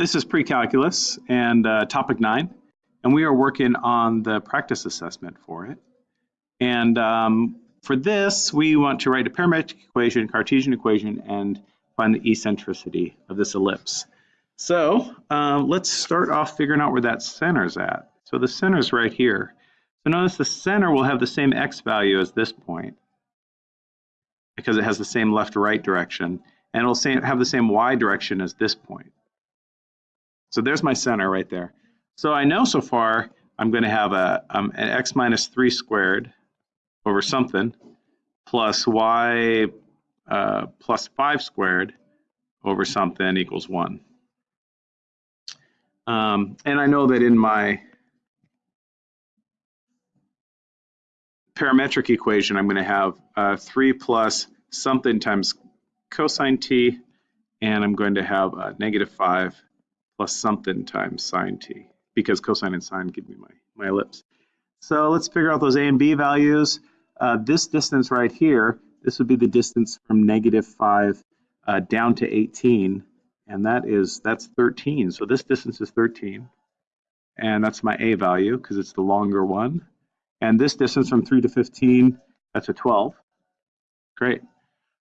this is pre-calculus and uh, topic nine, and we are working on the practice assessment for it. And um, for this, we want to write a parametric equation, Cartesian equation, and find the eccentricity of this ellipse. So um, let's start off figuring out where that center is at. So the center is right here. So notice the center will have the same x value as this point because it has the same left-to-right direction, and it'll have the same y direction as this point. So there's my center right there. So I know so far I'm going to have a, um, an x minus 3 squared over something plus y uh, plus 5 squared over something equals 1. Um, and I know that in my parametric equation, I'm going to have uh, 3 plus something times cosine t, and I'm going to have uh, negative 5 plus something times sine t, because cosine and sine give me my, my ellipse. So let's figure out those a and b values. Uh, this distance right here, this would be the distance from negative 5 uh, down to 18 and that is that's 13. So this distance is 13, and that's my a value because it's the longer one. And this distance from 3 to 15, that's a 12. Great.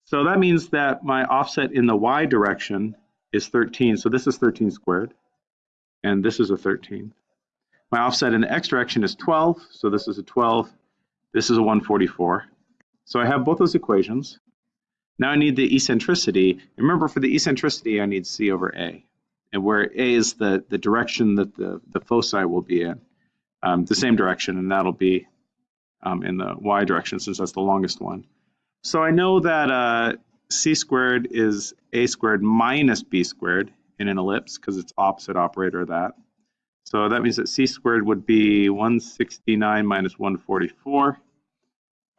So that means that my offset in the y direction is 13. So this is 13 squared, and this is a 13. My offset in the x direction is 12, so this is a 12. This is a 144. So I have both those equations. Now I need the eccentricity. Remember, for the eccentricity, I need C over A. And where A is the, the direction that the, the foci will be in, um, the same direction, and that'll be um, in the y direction since that's the longest one. So I know that uh, c squared is a squared minus b squared in an ellipse because it's opposite operator of that. So that means that c squared would be 169 minus 144,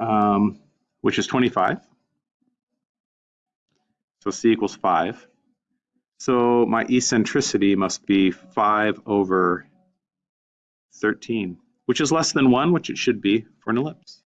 um, which is 25. So C equals 5. So my eccentricity must be 5 over 13, which is less than 1, which it should be for an ellipse.